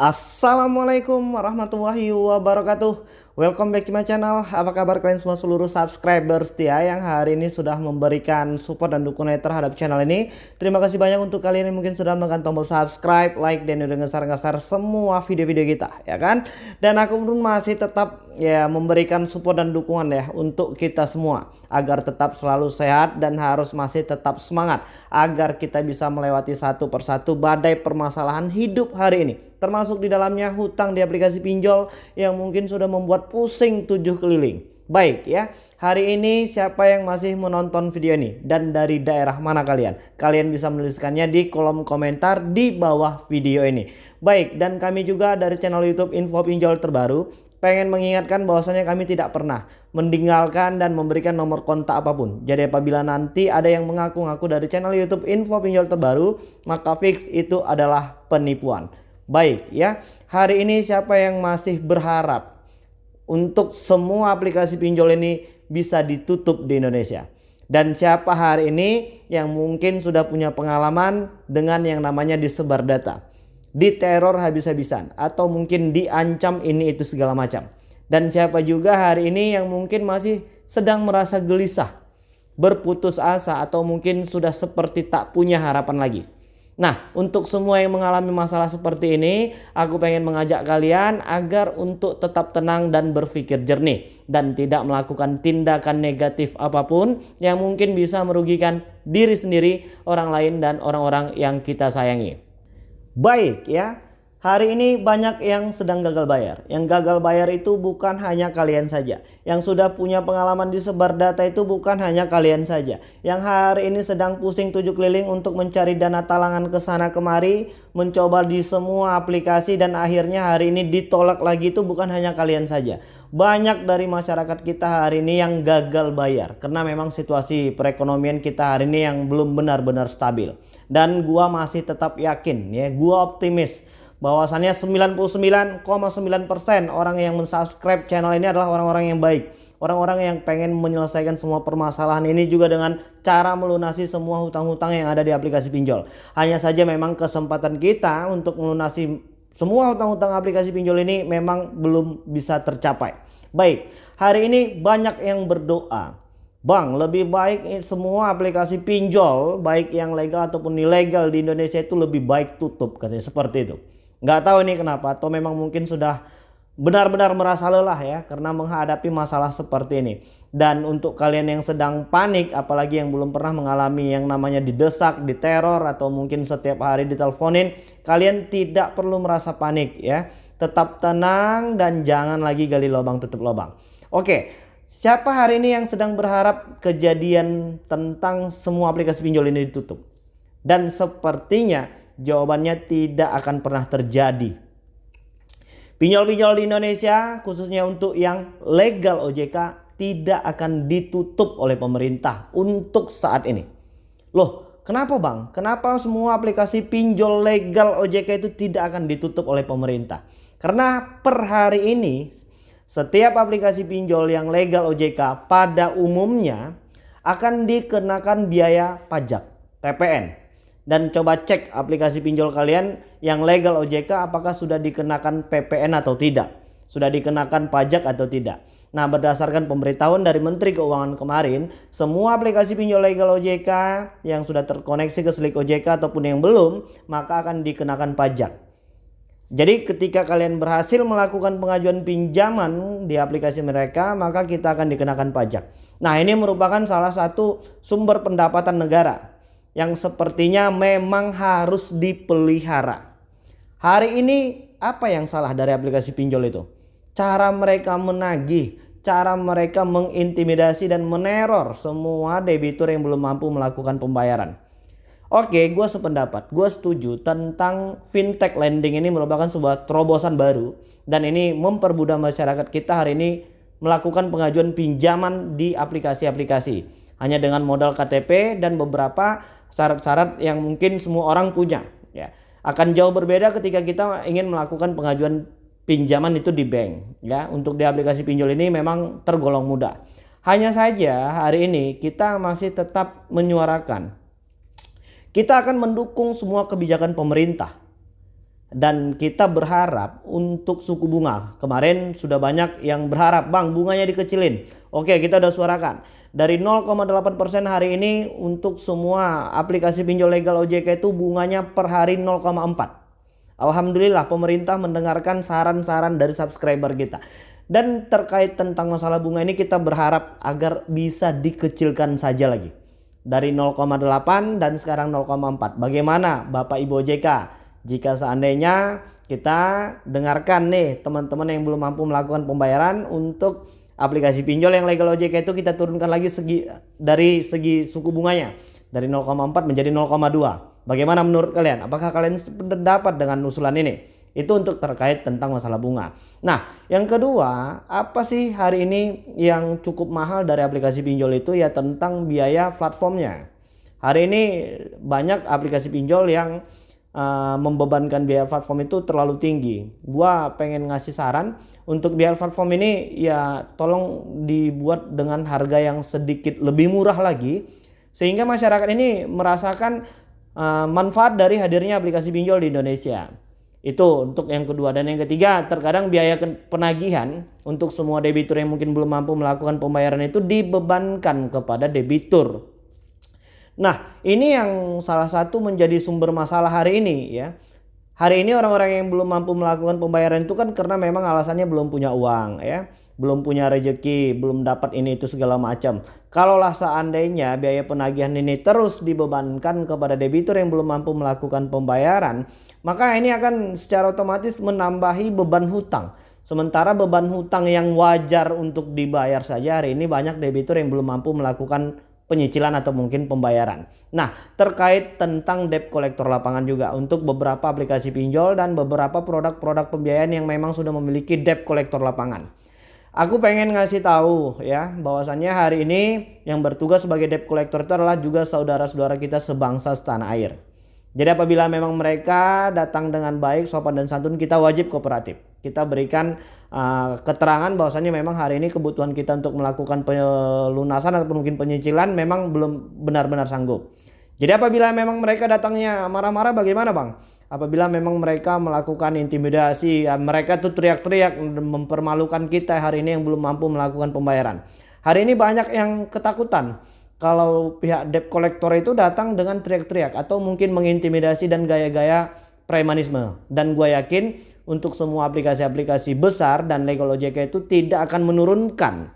Assalamualaikum warahmatullahi wabarakatuh Welcome back to my channel. Apa kabar kalian semua seluruh subscriber setia Yang hari ini sudah memberikan support dan dukungan terhadap channel ini? Terima kasih banyak untuk kalian yang mungkin sudah menekan tombol subscribe Like dan udah ngesar-ngesar semua video-video kita ya kan? Dan aku pun masih tetap ya memberikan support dan dukungan ya Untuk kita semua Agar tetap selalu sehat dan harus masih tetap semangat Agar kita bisa melewati satu persatu badai permasalahan hidup hari ini. Termasuk di dalamnya hutang di aplikasi pinjol yang mungkin sudah membuat pusing tujuh keliling. Baik ya, hari ini siapa yang masih menonton video ini dan dari daerah mana kalian? Kalian bisa menuliskannya di kolom komentar di bawah video ini. Baik, dan kami juga dari channel YouTube Info Pinjol Terbaru pengen mengingatkan bahwasanya kami tidak pernah meninggalkan dan memberikan nomor kontak apa pun. Jadi apabila nanti ada yang mengaku-ngaku dari channel YouTube Info Pinjol Terbaru, maka fix itu adalah penipuan. Baik ya, hari ini siapa yang masih berharap untuk semua aplikasi pinjol ini bisa ditutup di Indonesia? Dan siapa hari ini yang mungkin sudah punya pengalaman dengan yang namanya disebar data? Diteror habis-habisan atau mungkin diancam ini itu segala macam. Dan siapa juga hari ini yang mungkin masih sedang merasa gelisah, berputus asa atau mungkin sudah seperti tak punya harapan lagi. Nah, untuk semua yang mengalami masalah seperti ini, aku pengen mengajak kalian agar untuk tetap tenang dan berpikir jernih dan tidak melakukan tindakan negatif apa pun yang mungkin bisa merugikan diri sendiri, orang lain dan orang-orang yang kita sayangi. Baik ya, Hari ini banyak yang sedang gagal bayar. Yang gagal bayar itu bukan hanya kalian saja. Yang sudah punya pengalaman di sebar data itu bukan hanya kalian saja. Yang hari ini sedang pusing tujuh keliling untuk mencari dana talangan ke sana kemari. Mencoba di semua aplikasi dan akhirnya hari ini ditolak lagi itu bukan hanya kalian saja. Banyak dari masyarakat kita hari ini yang gagal bayar. Karena memang situasi perekonomian kita hari ini yang belum benar-benar stabil. Dan gua masih tetap yakin ya, gua optimis bahwasannya 99,9% orang yang mensubscribe channel ini adalah orang-orang yang baik. Orang-orang yang pengen menyelesaikan semua permasalahan ini juga dengan cara melunasi semua hutang-hutang yang ada di aplikasi pinjol. Hanya saja memang kesempatan kita untuk melunasi semua hutang-hutang aplikasi pinjol ini memang belum bisa tercapai. Baik, hari ini banyak yang berdoa. Bang, lebih baik semua aplikasi pinjol, baik yang legal ataupun ilegal di Indonesia itu lebih baik tutup katanya seperti itu. Nggak tahu ini kenapa atau memang mungkin sudah benar-benar merasa lelah ya karena menghadapi masalah seperti ini. Dan untuk kalian yang sedang panik apalagi yang belum pernah mengalami yang namanya didesak, diteror atau mungkin setiap hari diteleponin, kalian tidak perlu merasa panik ya. Tetap tenang dan jangan lagi gali lubang tutup lubang. Oke, siapa hari ini yang sedang berharap kejadian tentang semua aplikasi pinjol ini ditutup? Dan sepertinya Jawabannya tidak akan pernah terjadi. Pinjol-pinjol di Indonesia khususnya untuk yang legal OJK tidak akan ditutup oleh pemerintah untuk saat ini. Loh, kenapa Bang? Kenapa semua aplikasi pinjol legal OJK itu tidak akan ditutup oleh pemerintah? Karena per hari ini setiap aplikasi pinjol yang legal OJK pada umumnya akan dikenakan biaya pajak PPN dan coba cek aplikasi pinjol kalian yang legal OJK apakah sudah dikenakan PPN atau tidak? Sudah dikenakan pajak atau tidak? Nah berdasarkan pemberitahuan dari Menteri Keuangan kemarin semua aplikasi pinjol legal OJK yang sudah terkoneksi ke Slik OJK ataupun yang belum maka akan dikenakan pajak. Jadi ketika kalian berhasil melakukan pengajuan pinjaman di aplikasi mereka maka kita akan dikenakan pajak. Nah ini merupakan salah satu sumber pendapatan negara yang sepertinya memang harus dipelihara. Hari ini apa yang salah dari aplikasi pinjol itu? Cara mereka menagih, cara mereka mengintimidasi dan meneror semua debitur yang belum mampu melakukan pembayaran. Oke, gue sependapat, gue setuju tentang fintech lending ini merupakan sebuah terobosan baru dan ini mempermudah masyarakat kita hari ini melakukan pengajuan pinjaman di aplikasi-aplikasi hanya dengan modal KTP dan beberapa syarat-syarat yang mungkin semua orang punya ya. Akan jauh berbeda ketika kita ingin melakukan pengajuan pinjaman itu di bank ya. Untuk di aplikasi pinjol ini memang tergolong mudah. Hanya saja hari ini kita masih tetap menyuarakan kita akan mendukung semua kebijakan pemerintah dan kita berharap untuk suku bunga. Kemarin sudah banyak yang berharap, Bang, bunganya dikecilin. Oke, kita udah suarakan. Dari 0,8% hari ini untuk semua aplikasi pinjol legal OJK itu bunganya per hari 0,4. Alhamdulillah pemerintah mendengarkan saran-saran dari subscriber kita. Dan terkait tentang masalah bunga ini kita berharap agar bisa dikecilkan saja lagi. Dari 0,8 dan sekarang 0,4. Bagaimana Bapak Ibu OJK? Jika seandainya kita dengarkan nih teman-teman yang belum mampu melakukan pembayaran untuk aplikasi pinjol yang legal OJK itu kita turunkan lagi segi dari segi suku bunganya dari 0,4 menjadi 0,2. Bagaimana menurut kalian? Apakah kalian sependapat dengan usulan ini? Itu untuk terkait tentang masalah bunga. Nah, yang kedua, apa sih hari ini yang cukup mahal dari aplikasi pinjol itu ya tentang biaya platformnya. Hari ini banyak aplikasi pinjol yang uh, membebankan biaya platform itu terlalu tinggi. Gua pengen ngasih saran untuk biaya platform ini ya tolong dibuat dengan harga yang sedikit lebih murah lagi sehingga masyarakat ini merasakan uh, manfaat dari hadirnya aplikasi pinjol di Indonesia. Itu untuk yang kedua dan yang ketiga terkadang biaya penagihan untuk semua debitur yang mungkin belum mampu melakukan pembayaran itu dibebankan kepada debitur Nah, ini yang salah satu menjadi sumber masalah hari ini ya. Hari ini orang-orang yang belum mampu melakukan pembayaran itu kan karena memang alasannya belum punya uang ya, belum punya rejeki, belum dapat ini itu segala macam. Kalaulah seandainya biaya penagihan ini terus dibebankan kepada debitur yang belum mampu melakukan pembayaran, maka ini akan secara otomatis menambahi beban hutang. Sementara beban hutang yang wajar untuk dibayar saja hari ini banyak debitur yang belum mampu melakukan penyicilan atau mungkin pembayaran. Nah, terkait tentang debt collector lapangan juga untuk beberapa aplikasi pinjol dan beberapa produk-produk pembiayaan yang memang sudah memiliki debt collector lapangan. Aku pengen ngasih tahu ya bahwasannya hari ini yang bertugas sebagai debt collector itu adalah juga saudara-saudara kita sebangsa setanah air. Jadi apabila memang mereka datang dengan baik, sopan dan santun, kita wajib kooperatif. Kita berikan uh, keterangan bahwasannya memang hari ini kebutuhan kita untuk melakukan pelunasan atau mungkin penyicilan memang belum benar-benar sanggup. Jadi apabila memang mereka datangnya marah-marah bagaimana bang? Apabila memang mereka melakukan intimidasi, ya mereka tuh teriak-teriak mempermalukan kita hari ini yang belum mampu melakukan pembayaran. Hari ini banyak yang ketakutan kalau pihak debt collector itu datang dengan teriak-teriak atau mungkin mengintimidasi dan gaya-gaya premanisme. Dan gue yakin untuk semua aplikasi-aplikasi besar dan legal OJK itu tidak akan menurunkan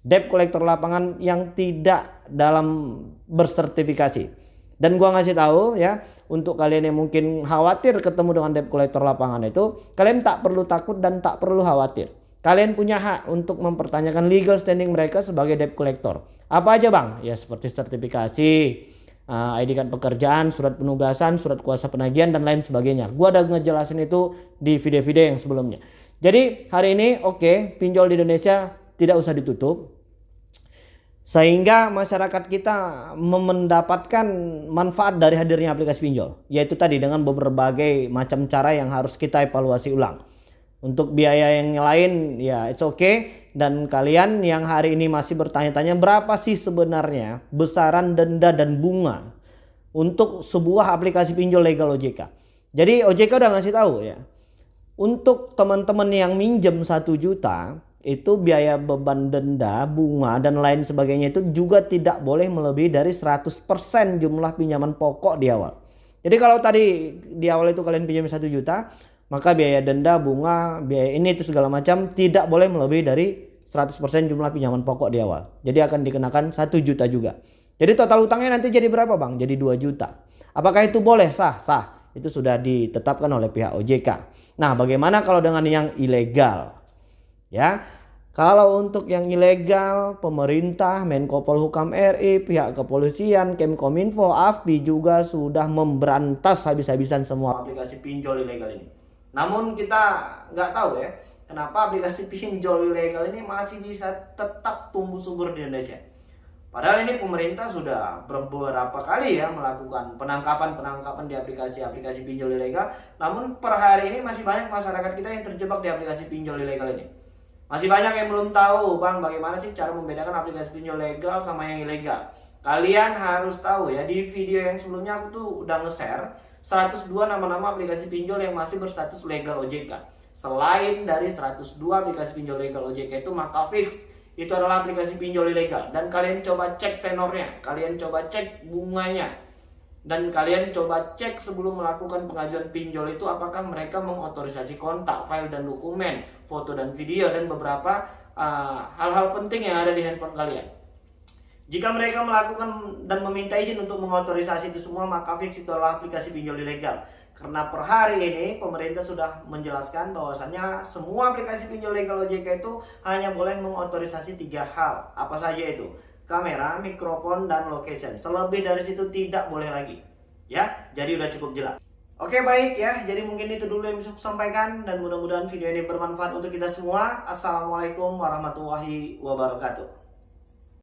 debt collector lapangan yang tidak dalam bersertifikasi. Dan gua ngasih tahu ya untuk kalian yang mungkin khawatir ketemu dengan debt collector lapangan itu, kalian tak perlu takut dan tak perlu khawatir. Kalian punya hak untuk mempertanyakan legal standing mereka sebagai debt collector. Apa aja bang? Ya seperti sertifikasi, uh, ID card pekerjaan, surat penugasan, surat kuasa penagihan dan lain sebagainya. Gua udah ngejelasin itu di video-video yang sebelumnya. Jadi hari ini oke okay, pinjol di Indonesia tidak usah ditutup. Sehingga masyarakat kita mendapatkan manfaat dari hadirnya aplikasi pinjol. Yaitu tadi dengan berbagai macam cara yang harus kita evaluasi ulang. Untuk biaya yang lain ya it's okay dan kalian yang hari ini masih bertanya-tanya berapa sih sebenarnya besaran denda dan bunga untuk sebuah aplikasi pinjol legal OJK. Jadi OJK udah ngasih tahu ya. Untuk teman-teman yang minjem satu juta itu biaya beban denda, bunga dan lain sebagainya itu juga tidak boleh melebihi dari 100% jumlah pinjaman pokok di awal. Jadi kalau tadi di awal itu kalian pinjam satu juta, maka biaya denda, bunga, biaya ini itu segala macam tidak boleh melebihi dari 100% jumlah pinjaman pokok di awal. Jadi akan dikenakan 1 juta juga. Jadi total utangnya nanti jadi berapa bang? Jadi 2 juta. Apakah itu boleh? Sah, sah. Itu sudah ditetapkan oleh pihak OJK. Nah bagaimana kalau dengan yang ilegal? Ya, kalau untuk yang ilegal, pemerintah, Menko Polhukam RI, pihak kepolisian, Kemkominfo, AFBI juga sudah memberantas habis-habisan semua aplikasi pinjol ilegal ini. Namun kita nggak tahu ya, kenapa aplikasi pinjol ilegal ini masih bisa tetap tumbuh subur di Indonesia. Padahal ini pemerintah sudah beberapa kali ya melakukan penangkapan-penangkapan di aplikasi-aplikasi pinjol ilegal. Namun per hari ini masih banyak masyarakat kita yang terjebak di aplikasi pinjol ilegal ini. Masih banyak yang belum tahu bang bagaimana sih cara membedakan aplikasi pinjol legal sama yang ilegal. Kalian harus tahu ya di video yang sebelumnya aku tuh udah nge-share 102 nama-nama aplikasi pinjol yang masih berstatus legal OJK. Selain dari 102 aplikasi pinjol legal OJK itu maka fix itu adalah aplikasi pinjol ilegal dan kalian coba cek tenornya, kalian coba cek bunganya dan kalian coba cek sebelum melakukan pengajuan pinjol itu apakah mereka mengotorisasi kontak, file dan dokumen, foto dan video dan beberapa uh, hal-hal uh, penting yang ada di handphone kalian. Jika mereka melakukan dan meminta izin untuk mengotorisasi itu semua, maka fix itu adalah aplikasi pinjol ilegal. Karena per hari ini pemerintah sudah menjelaskan bahwasannya semua aplikasi pinjol legal OJK itu hanya boleh mengotorisasi tiga hal. Apa saja itu? Kamera, mikrofon, dan location. Selebih dari situ tidak boleh lagi. Ya, jadi udah cukup jelas. Oke baik ya, jadi mungkin itu dulu yang bisa saya sampaikan dan mudah-mudahan video ini bermanfaat untuk kita semua. Assalamualaikum warahmatullahi wabarakatuh.